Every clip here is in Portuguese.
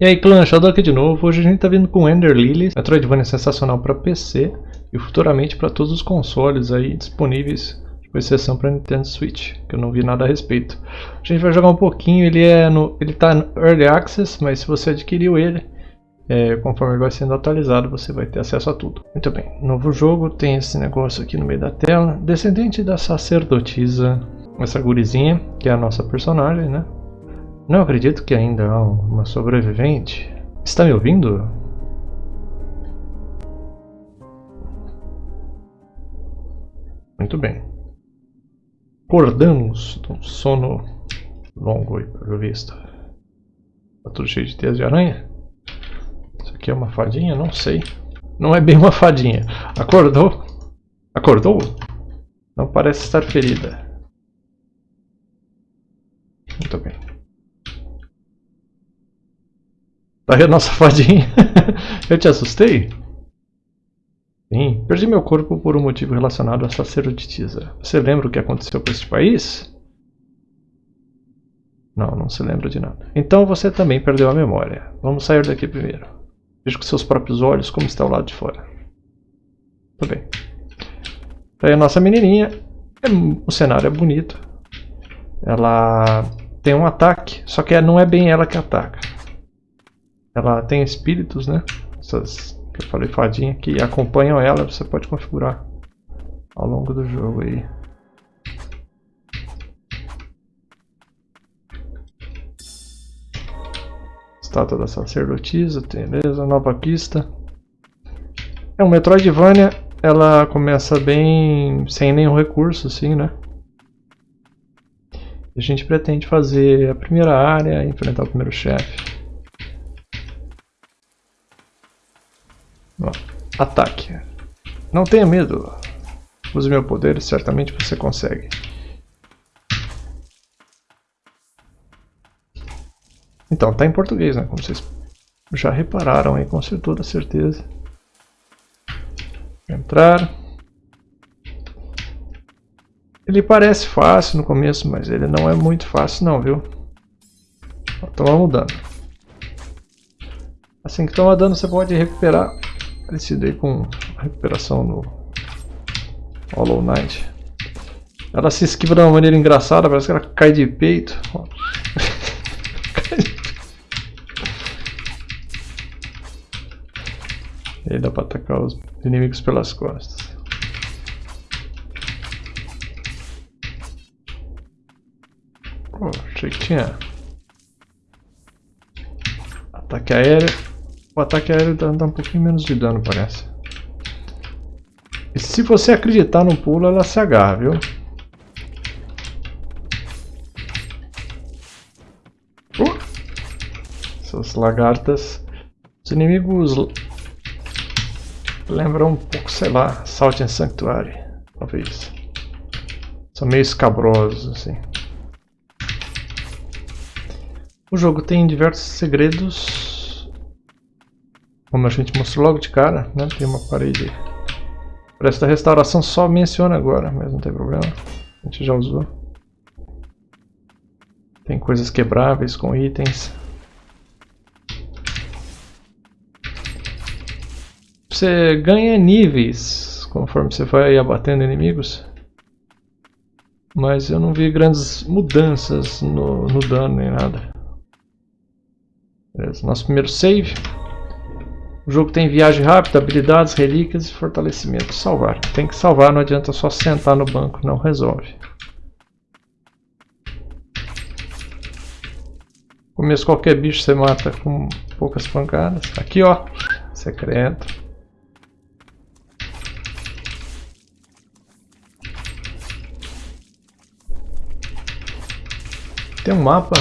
E aí clã, Shadow aqui de novo, hoje a gente tá vindo com Ender Lilies, Metroidvania sensacional para PC e futuramente para todos os consoles aí disponíveis, com exceção para Nintendo Switch, que eu não vi nada a respeito. A gente vai jogar um pouquinho, ele é no, ele tá no Early Access, mas se você adquiriu ele, é, conforme ele vai sendo atualizado, você vai ter acesso a tudo. Muito bem, novo jogo, tem esse negócio aqui no meio da tela, descendente da sacerdotisa, essa gurizinha, que é a nossa personagem, né? Não acredito que ainda há uma sobrevivente. Está me ouvindo? Muito bem. Acordamos de um sono longo aí, pelo visto. Tá tudo cheio de teias de aranha? Isso aqui é uma fadinha? Não sei. Não é bem uma fadinha. Acordou? Acordou? Não parece estar ferida. Muito bem. Tá aí a nossa fadinha. Eu te assustei? Sim, perdi meu corpo por um motivo relacionado à sacerdotisa. Você lembra o que aconteceu com este país? Não, não se lembra de nada. Então você também perdeu a memória. Vamos sair daqui primeiro. Veja com seus próprios olhos como está o lado de fora. Tudo bem. Tá aí a nossa menininha. É, o cenário é bonito. Ela tem um ataque, só que não é bem ela que ataca. Ela tem espíritos, né? Essas que eu falei fadinha que acompanham ela, você pode configurar ao longo do jogo aí. Estátua da sacerdotisa, beleza, nova pista. É um Metroidvania, ela começa bem sem nenhum recurso, assim, né? A gente pretende fazer a primeira área, enfrentar o primeiro chefe. Ataque. Não tenha medo. Use meu poder certamente você consegue. Então, tá em português, né? Como vocês já repararam aí, com toda certeza. Entrar. Ele parece fácil no começo, mas ele não é muito fácil não, viu? Toma mudando. Assim que toma dano, você pode recuperar Parecido aí com a recuperação no Hollow Knight. Ela se esquiva de uma maneira engraçada, parece que ela cai de peito. e aí dá pra atacar os inimigos pelas costas. Oh, achei que tinha ataque aéreo. O ataque aéreo dá, dá um pouquinho menos de dano, parece. E se você acreditar no pulo, ela se agarra, viu? Uh! Essas lagartas. Os inimigos lembram um pouco, sei lá, Salt and Sanctuary, talvez. São meio escabrosos, assim. O jogo tem diversos segredos como a gente mostrou logo de cara, né? Tem uma parede. Para esta restauração só menciona agora, mas não tem problema. A gente já usou. Tem coisas quebráveis com itens. Você ganha níveis conforme você vai abatendo inimigos. Mas eu não vi grandes mudanças no, no dano nem nada. Beleza, nosso primeiro save. O jogo tem viagem rápida, habilidades, relíquias e fortalecimento. Salvar. Tem que salvar, não adianta só sentar no banco, não resolve. Começo qualquer bicho você mata com poucas pancadas. Aqui ó, secreto. Tem um mapa,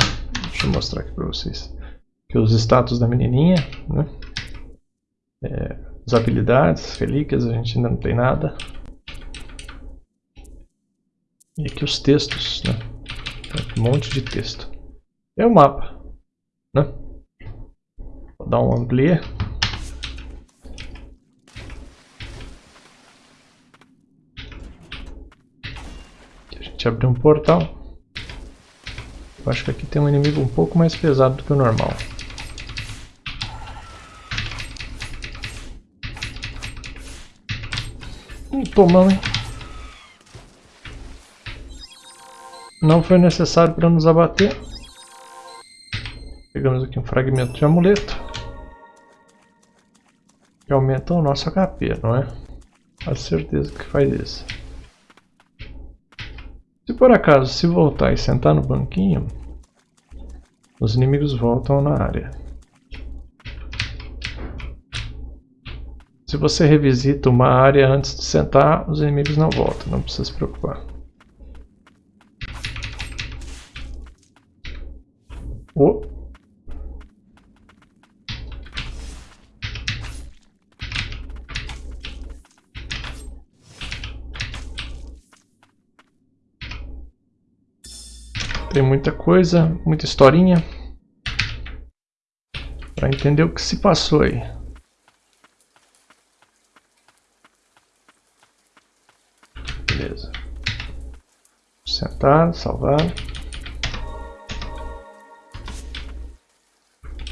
deixa eu mostrar aqui para vocês. Que os status da menininha, né? É, as habilidades, relíquias, a gente ainda não tem nada. E aqui os textos, né? Um monte de texto. É o mapa, né? Vou dar um amplia. Aqui a gente abriu um portal. Eu acho que aqui tem um inimigo um pouco mais pesado do que o normal. Tomamos, hein? Não foi necessário para nos abater. Pegamos aqui um fragmento de amuleto. Que aumenta o nosso HP, não é? Com certeza que faz isso. Se por acaso se voltar e sentar no banquinho, os inimigos voltam na área. Se você revisita uma área antes de sentar, os inimigos não voltam, não precisa se preocupar. Oh. Tem muita coisa, muita historinha para entender o que se passou aí. Beleza. Sentar, salvar.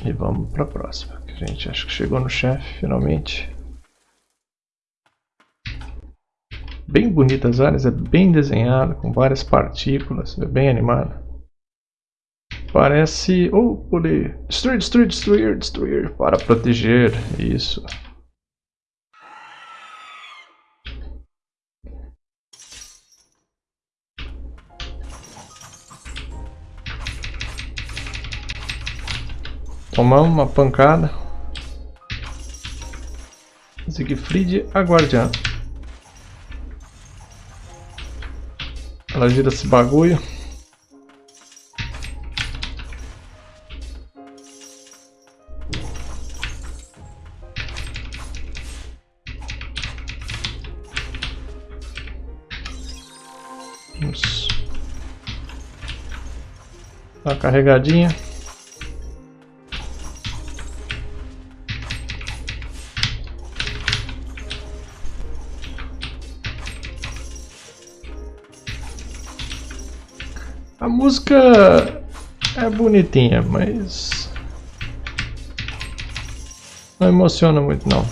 E vamos para a próxima. A gente acho que chegou no chefe finalmente. Bem bonitas as áreas, é bem desenhado, com várias partículas, é bem animado. Parece... Oh, poder... Destruir, destruir, destruir, destruir. Para proteger. Isso. Tomamos uma pancada. Siegfried, a guardiã. Ela gira esse bagulho. Vamos uma carregadinha. Música é bonitinha, mas não emociona muito não.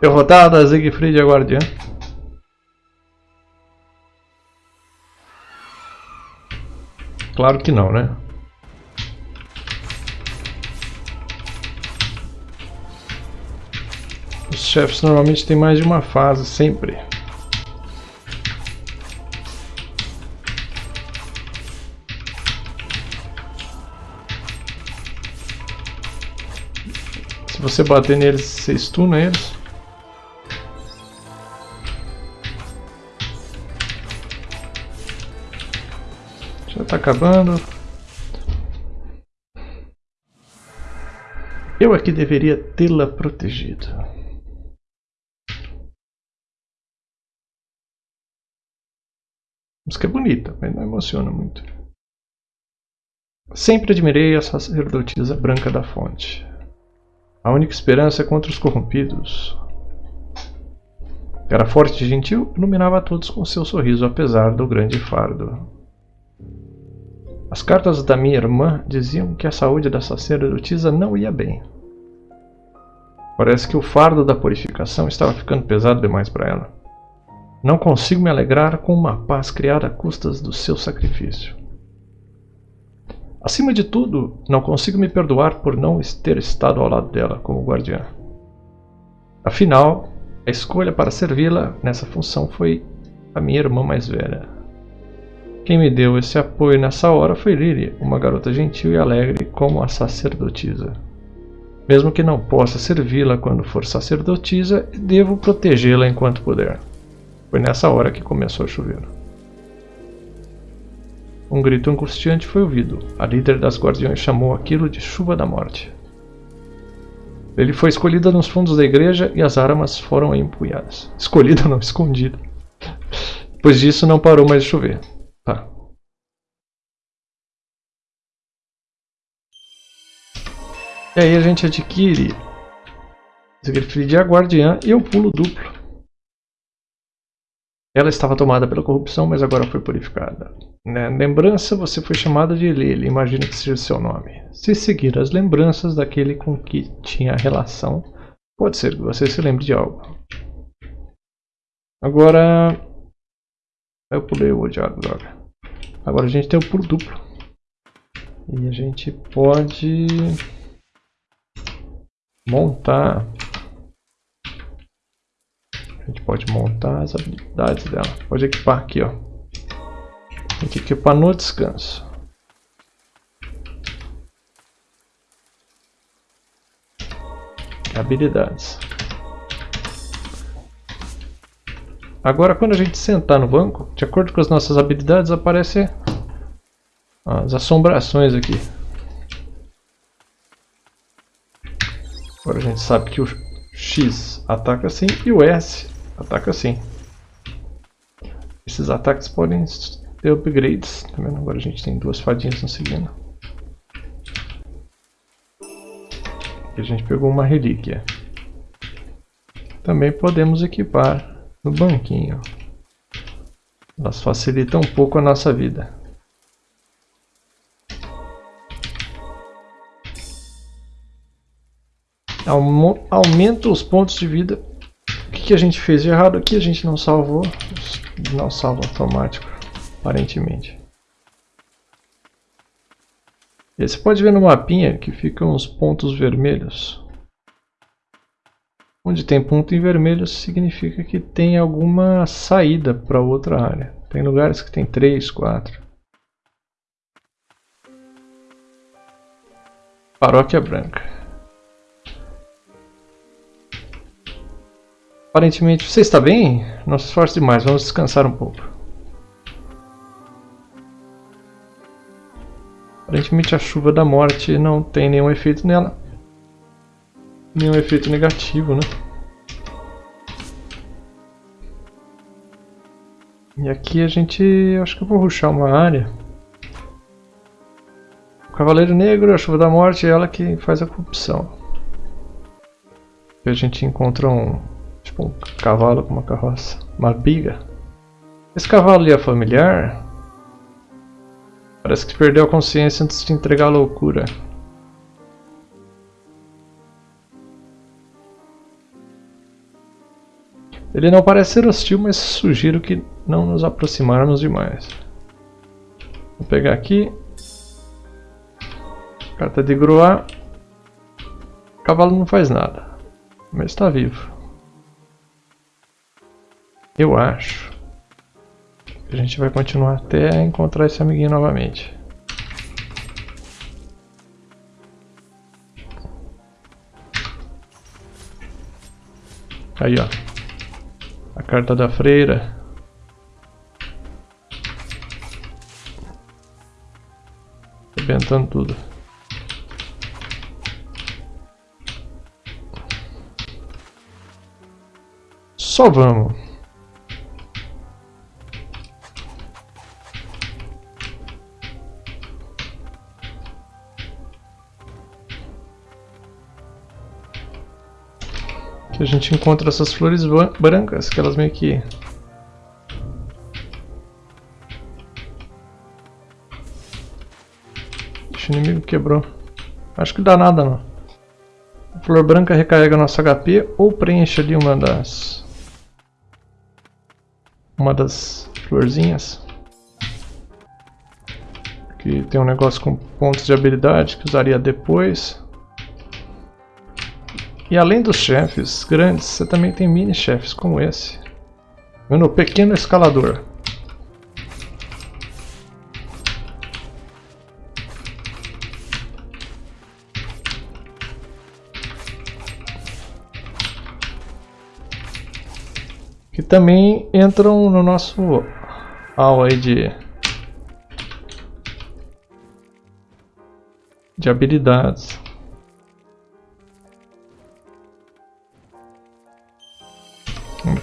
Derrotada Siegfried a Guardiã. Claro que não, né? Os chefes normalmente têm mais de uma fase, sempre. Você bater neles, você stuna eles. Já tá acabando. Eu aqui deveria tê-la protegido. Música é bonita, mas não emociona muito. Sempre admirei a sacerdotisa branca da fonte. A única esperança é contra os corrompidos. Era forte e gentil, iluminava a todos com seu sorriso, apesar do grande fardo. As cartas da minha irmã diziam que a saúde da sacerdotisa não ia bem. Parece que o fardo da purificação estava ficando pesado demais para ela. Não consigo me alegrar com uma paz criada a custas do seu sacrifício. Acima de tudo, não consigo me perdoar por não ter estado ao lado dela como guardiã. Afinal, a escolha para servi-la nessa função foi a minha irmã mais velha. Quem me deu esse apoio nessa hora foi Lily, uma garota gentil e alegre como a sacerdotisa. Mesmo que não possa servi-la quando for sacerdotisa, devo protegê-la enquanto puder. Foi nessa hora que começou a chover. Um grito angustiante foi ouvido. A líder das guardiões chamou aquilo de chuva da morte. Ele foi escolhida nos fundos da igreja e as armas foram empunhadas. Escolhida não, escondida. Depois disso não parou mais de chover. Tá. E aí a gente adquire Siegfried a Guardiã e o pulo duplo. Ela estava tomada pela corrupção, mas agora foi purificada. Na lembrança, você foi chamada de Lily, imagina que seja seu nome. Se seguir as lembranças daquele com que tinha relação, Pode ser que você se lembre de algo. Agora... Eu pulei o diário, droga. Agora a gente tem o pulo duplo. E a gente pode... Montar... A gente pode montar as habilidades dela. Pode equipar aqui, ó. Tem que equipar no descanso. Habilidades. Agora quando a gente sentar no banco, de acordo com as nossas habilidades, aparecem as assombrações aqui. Agora a gente sabe que o X ataca assim e o S ataca assim. Esses ataques podem ter upgrades. Tá vendo? Agora a gente tem duas fadinhas nos seguindo. Aqui a gente pegou uma relíquia. Também podemos equipar no banquinho. Elas facilitam um pouco a nossa vida. Aumenta os pontos de vida. Que a gente fez de errado aqui? A gente não salvou. Não salva automático, aparentemente. E você pode ver no mapinha que ficam os pontos vermelhos. Onde tem ponto em vermelho significa que tem alguma saída para outra área. Tem lugares que tem 3, 4. Paróquia Branca. Aparentemente você está bem? Não se esforce demais, vamos descansar um pouco. Aparentemente a chuva da morte não tem nenhum efeito nela. Nenhum efeito negativo, né? E aqui a gente... acho que eu vou ruxar uma área. O Cavaleiro Negro, a Chuva da Morte, é ela que faz a corrupção. E a gente encontra um... tipo um cavalo com uma carroça. Uma biga. Esse cavalo ali é familiar? Parece que perdeu a consciência antes de entregar a loucura. Ele não parece ser hostil, mas sugiro que não nos aproximarmos demais. Vou pegar aqui. Carta de Groar. O cavalo não faz nada, mas está vivo. Eu acho a gente vai continuar até encontrar esse amiguinho novamente. Aí, ó. A carta da freira. Arrebentando tudo. Só vamos. A gente encontra essas flores brancas, que elas meio que... o inimigo quebrou. Acho que dá nada não. A flor branca recarrega nosso HP ou preenche ali uma das... Uma das florzinhas. Que tem um negócio com pontos de habilidade que usaria depois. E além dos chefes grandes, você também tem mini chefes como esse. Vendo o pequeno escalador. Que também entram no nosso hall aí de de habilidades.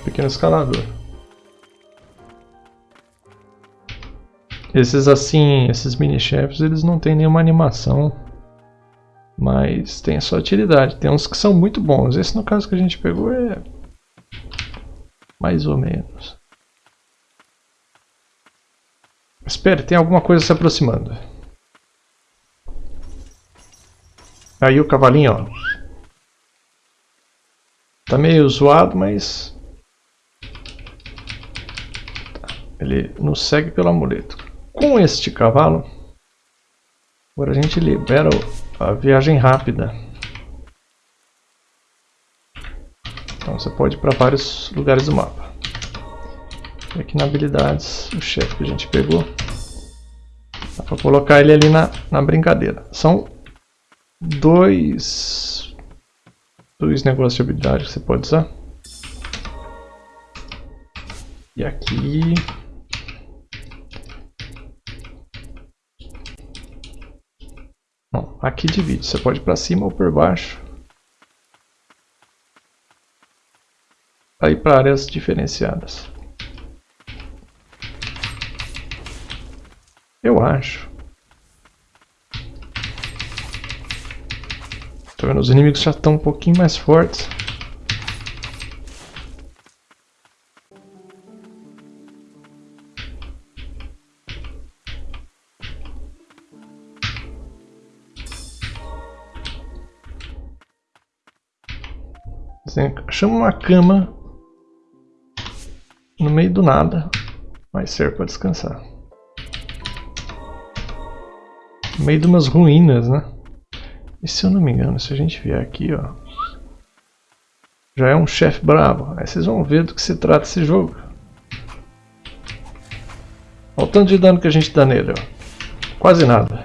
Pequeno escalador. Esses assim, esses mini chefes, eles não tem nenhuma animação, mas tem a sua utilidade. Tem uns que são muito bons. Esse no caso que a gente pegou é mais ou menos. Espere, tem alguma coisa se aproximando. Aí o cavalinho, ó. Tá meio zoado, mas... Ele nos segue pelo amuleto. Com este cavalo, agora a gente libera a viagem rápida. Então você pode ir para vários lugares do mapa. E aqui na habilidades, o chefe que a gente pegou. Dá para colocar ele ali na, na brincadeira. São dois, dois negócios de habilidade que você pode usar. E aqui... Bom, aqui divide. Você pode ir para cima ou por baixo. Ir para áreas diferenciadas. Eu acho. Tá vendo? Os inimigos já estão um pouquinho mais fortes. Chama uma cama no meio do nada, mas serve para descansar. No meio de umas ruínas, né? E se eu não me engano, se a gente vier aqui, ó, já é um chefe bravo. Aí vocês vão ver do que se trata esse jogo. Olha o tanto de dano que a gente dá nele, ó. Quase nada.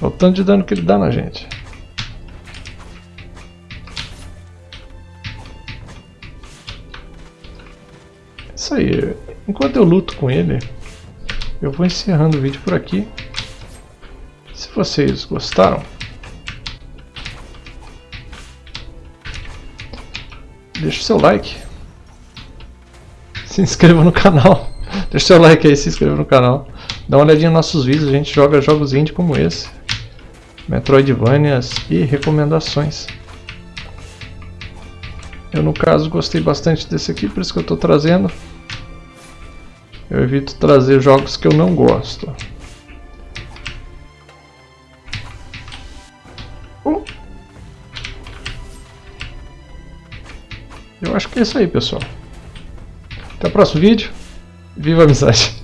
Olha o tanto de dano que ele dá na gente. Isso aí. Enquanto eu luto com ele, eu vou encerrando o vídeo por aqui. Se vocês gostaram, deixa o seu like. Se inscreva no canal. Deixa o seu like aí, se inscreva no canal. Dá uma olhadinha nos nossos vídeos, a gente joga jogos indie como esse. Metroidvanias e recomendações. Eu no caso gostei bastante desse aqui, por isso que eu estou trazendo. Eu evito trazer jogos que eu não gosto. Eu acho que é isso aí, pessoal. Até o próximo vídeo. Viva a amizade!